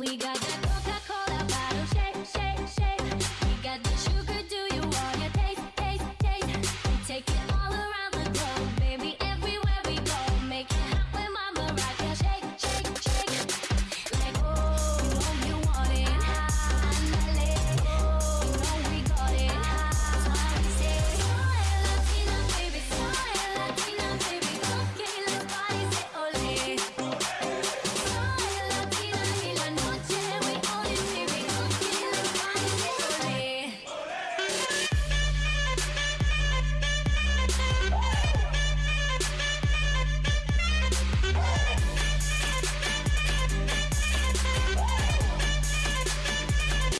We got that Coca-Cola.